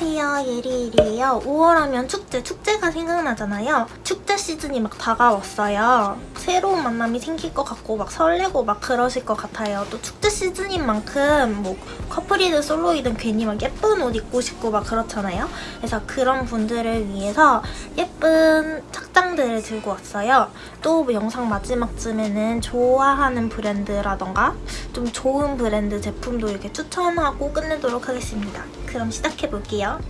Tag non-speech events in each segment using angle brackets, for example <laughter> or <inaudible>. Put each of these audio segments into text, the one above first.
안녕하세요 예리예리예요. 5월 하면 축제, 축제가 생각나잖아요. 축제 시즌이 막 다가왔어요. 새로운 만남이 생길 것 같고 막 설레고 막 그러실 것 같아요. 또 축제 시즌인 만큼 뭐 커플이든 솔로이든 괜히 막 예쁜 옷 입고 싶고 막 그렇잖아요. 그래서 그런 분들을 위해서 예쁜 착장들을 들고 왔어요. 또 뭐 영상 마지막쯤에는 좋아하는 브랜드라던가 좀 좋은 브랜드 제품도 이렇게 추천하고 끝내도록 하겠습니다 그럼 시작해볼게요.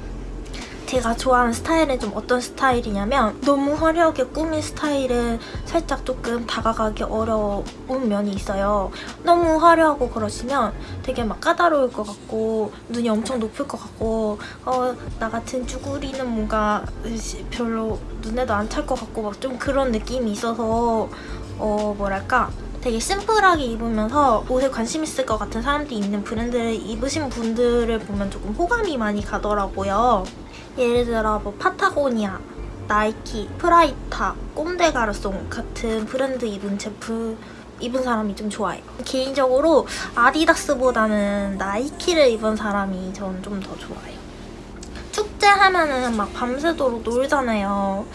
제가 좋아하는 스타일은 좀 어떤 스타일이냐면 너무 화려하게 꾸민 스타일은 살짝 조금 다가가기 어려운 면이 있어요. 너무 화려하고 그러시면 되게 막 까다로울 것 같고 눈이 엄청 높을 것 같고 어, 나 같은 쭈구리는 뭔가 별로 눈에도 안 찰 것 같고 막 좀 그런 느낌이 있어서 어 뭐랄까 되게 심플하게 입으면서 옷에 관심 있을 것 같은 사람들이 있는 브랜드를 입으신 분들을 보면 조금 호감이 많이 가더라고요. 예를 들어 뭐 파타고니아, 나이키, 프라이탁, 꼼데가르송 같은 브랜드 입은 제품 입은 사람이 좀 좋아요. 개인적으로 아디다스보다는 나이키를 입은 사람이 저는 좀더 좋아요. 축제하면은 막 밤새도록 놀잖아요.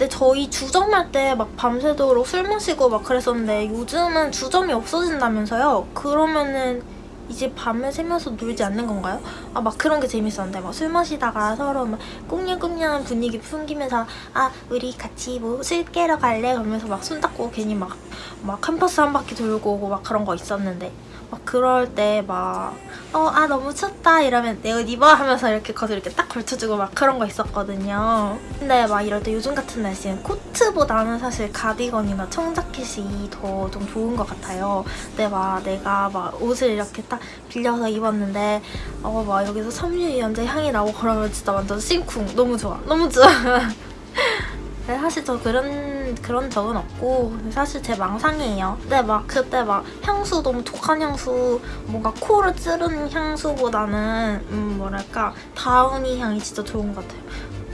근데 저희 주점할 때 막 밤새도록 술 마시고 막 그랬었는데 요즘은 주점이 없어진다면서요? 그러면은 이제 밤을 새면서 놀지 않는 건가요? 아 막 그런 게 재밌었는데 막 술 마시다가 서로 막 꽁냥꽁냥한 분위기 풍기면서 아 우리 같이 뭐 술 깨러 갈래? 그러면서 막 손잡고 괜히 막막 캠퍼스 한 바퀴 돌고 막 그런 거 있었는데 막 그럴 때 막 어 아 너무 춥다 이러면 내 옷 입어 하면서 이렇게 겉을 이렇게 딱 걸쳐주고 막 그런 거 있었거든요. 근데 막 이럴 때 요즘 같은 날씨는 코트보다는 사실 가디건이나 청자켓이 더 좀 좋은 것 같아요. 근데 막 내가 막 옷을 이렇게 딱 빌려서 입었는데 어 막 여기서 섬유유연제 향이 나고 그러면 진짜 완전 심쿵 너무 좋아 너무 좋아. <laughs> 사실 저 그런 그런 적은 없고 사실 제 망상이에요. 근데 막 그때 막 향수 너무 독한 향수 뭔가 코를 찌르는 향수보다는 음 뭐랄까 다우니 향이 진짜 좋은 것 같아요.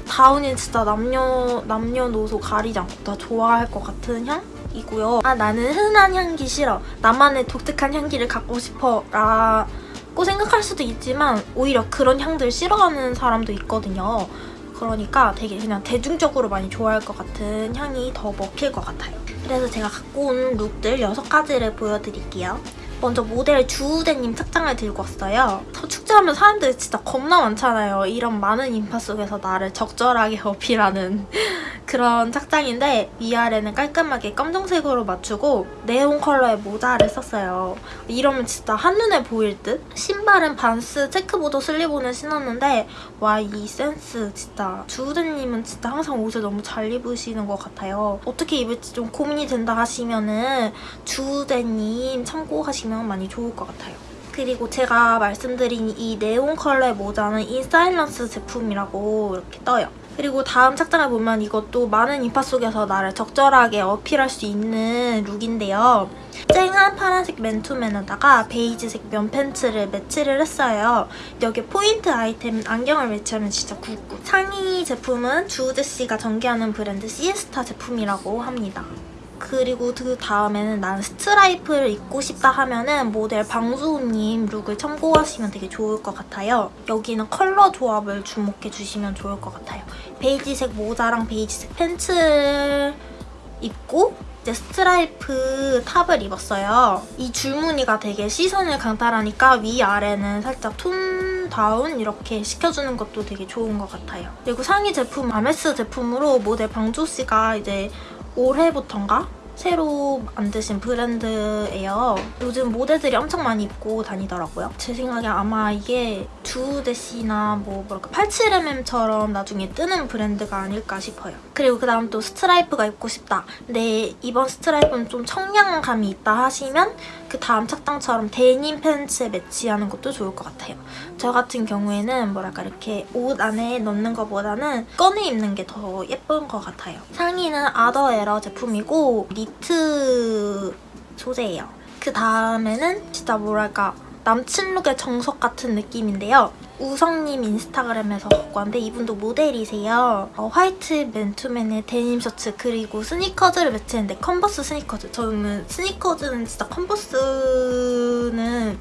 다우니 진짜 남녀 남녀노소 가리지 않고 다 좋아할 것 같은 향? 이고요. 아 나는 흔한 향기 싫어. 나만의 독특한 향기를 갖고 싶어. 라고 생각할 수도 있지만 오히려 그런 향들 싫어하는 사람도 있거든요. 그러니까 되게 그냥 대중적으로 많이 좋아할 것 같은 향이 더 먹힐 것 같아요. 그래서 제가 갖고 온 룩들 6가지를 보여드릴게요. 먼저 모델 주우대님 착장을 들고 왔어요. 축제하면 사람들이 진짜 겁나 많잖아요. 이런 많은 인파 속에서 나를 적절하게 <laughs> 어필하는 <laughs> 그런 착장인데 위아래는 깔끔하게 검정색으로 맞추고 네온 컬러의 모자를 썼어요. 이러면 진짜 한눈에 보일 듯? 신발은 반스 체크보드 슬리본을 신었는데 와 이 센스 진짜 주우재님은 진짜 항상 옷을 너무 잘 입으시는 것 같아요. 어떻게 입을지 좀 고민이 된다 하시면은 주우재님 참고하시면 많이 좋을 것 같아요. 그리고 제가 말씀드린 이 네온 컬러의 모자는 인사일런스 제품이라고 이렇게 떠요. 그리고 다음 착장을 보면 이것도 많은 인파 속에서 나를 적절하게 어필할 수 있는 룩인데요. 쨍한 파란색 맨투맨에다가 베이지색 면 팬츠를 매치를 했어요. 여기 포인트 아이템 안경을 매치하면 진짜 good good. 상의 제품은 주우재씨가 전개하는 브랜드 시에스타 제품이라고 합니다. 그리고 그 다음에는 난 스트라이프를 입고 싶다 하면은 모델 방주호님 룩을 참고하시면 되게 좋을 것 같아요. 여기는 컬러 조합을 주목해주시면 좋을 것 같아요. 베이지색 모자랑 베이지색 팬츠 입고 이제 스트라이프 탑을 입었어요. 이 줄무늬가 되게 시선을 강탈하니까 위아래는 살짝 tone down 이렇게 시켜주는 것도 되게 좋은 것 같아요. 그리고 상의 제품 아메스 제품으로 모델 방주호 씨가 이제 올해부턴가 새로 만드신 브랜드예요. 요즘 모델들이 엄청 많이 입고 다니더라고요. 제 생각에 아마 이게 두데시나 뭐 뭐랄까 87mm처럼 나중에 뜨는 브랜드가 아닐까 싶어요. 그리고 그 다음 또 스트라이프가 입고 싶다. 근데 이번 스트라이프는 좀 청량감이 있다 하시면 그 다음 착장처럼 데님 팬츠에 매치하는 것도 좋을 것 같아요. 저 같은 경우에는 뭐랄까 이렇게 옷 안에 넣는 것보다는 꺼내 입는 게 더 예쁜 것 같아요. 상의는 아더에러 제품이고 니트 소재예요. 그 다음에는 진짜 뭐랄까 남친 룩의 정석 같은 느낌인데요. 우성님 인스타그램에서 갖고 왔는데 이분도 모델이세요. 어, 화이트 맨투맨에 데님 셔츠 그리고 스니커즈를 매치했는데 컨버스 스니커즈. 저는 스니커즈는 진짜 컨버스는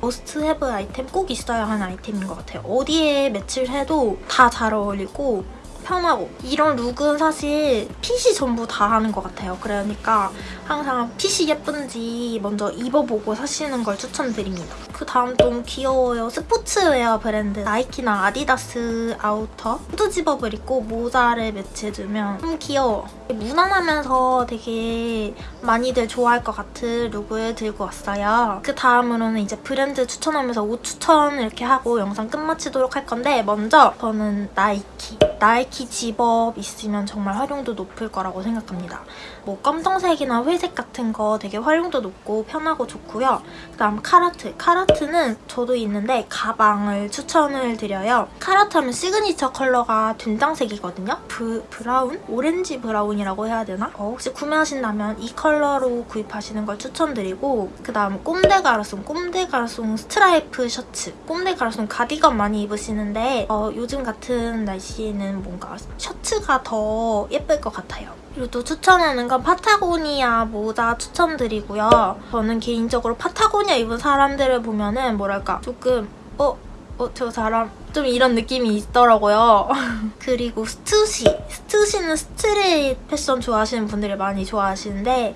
must have 아이템 꼭 있어야 하는 아이템인 것 같아요. 어디에 매치를 해도 다 잘 어울리고 편하고 이런 룩은 사실 핏이 전부 다 하는 것 같아요. 그러니까 항상 핏이 예쁜지 먼저 입어보고 사시는 걸 추천드립니다. 그 다음 너무 귀여워요. 스포츠웨어 브랜드 나이키나 아디다스 아우터 후드 집업을 입고 모자를 매치해주면 좀 귀여워. 무난하면서 되게 많이들 좋아할 것 같은 룩을 들고 왔어요. 그 다음으로는 이제 브랜드 추천하면서 옷 추천 이렇게 하고 영상 끝마치도록 할 건데 먼저 저는 나이키. 나이키 집업 있으면 정말 활용도 높을 거라고 생각합니다. 뭐 검정색이나 회색 같은 거 되게 활용도 높고 편하고 좋고요. 그다음 칼하트. 칼하트는 저도 있는데 가방을 추천을 드려요. 칼하트 하면 시그니처 컬러가 된장색이거든요. 브, 브라운? 오렌지 브라운이라고 해야 되나? 어, 혹시 구매하신다면 이 컬러로 구입하시는 걸 추천드리고 그다음 꼼데 가르송. 꼼데 가르송 스트라이프 셔츠. 꼼데 가르송 가디건 많이 입으시는데 어, 요즘 같은 날씨에 는 뭔가 셔츠가 더 예쁠 것 같아요. 그리고 또 추천하는 건 파타고니아 모자 추천드리고요. 저는 개인적으로 파타고니아 입은 사람들을 보면 은 뭐랄까 조금 어? 어, 저 사람 좀 이런 느낌이 있더라고요. <laughs> 그리고 스투시. 스투시는 스트릿 패션 좋아하시는 분들이 많이 좋아하시는데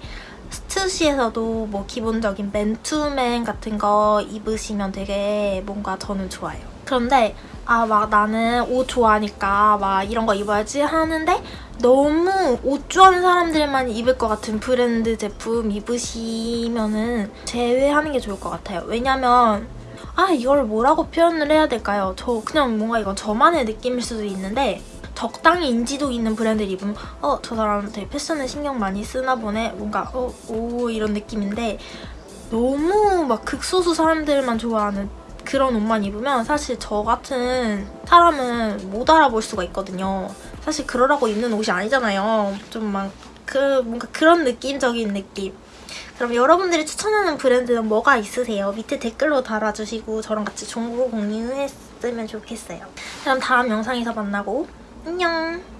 스투시에서도 뭐 기본적인 맨투맨 같은 거 입으시면 되게 뭔가 저는 좋아요. 그런데 아 막 나는 옷 좋아하니까 막 이런 거 입어야지 하는데 너무 옷 좋아하는 사람들만 입을 것 같은 브랜드 제품 입으시면은 제외하는 게 좋을 것 같아요. 왜냐면 아 이걸 뭐라고 표현을 해야 될까요? 저 그냥 뭔가 이건 저만의 느낌일 수도 있는데 적당히 인지도 있는 브랜드를 입으면 어 저 사람 되게 패션에 신경 많이 쓰나 보네 뭔가 어 오 이런 느낌인데 너무 막 극소수 사람들만 좋아하는 그런 옷만 입으면 사실 저 같은 사람은 못 알아볼 수가 있거든요. 사실 그러라고 입는 옷이 아니잖아요. 좀 막 그 뭔가 그런 느낌적인 느낌. 그럼 여러분들이 추천하는 브랜드는 뭐가 있으세요? 밑에 댓글로 달아주시고 저랑 같이 정보 공유했으면 좋겠어요. 그럼 다음 영상에서 만나고 안녕!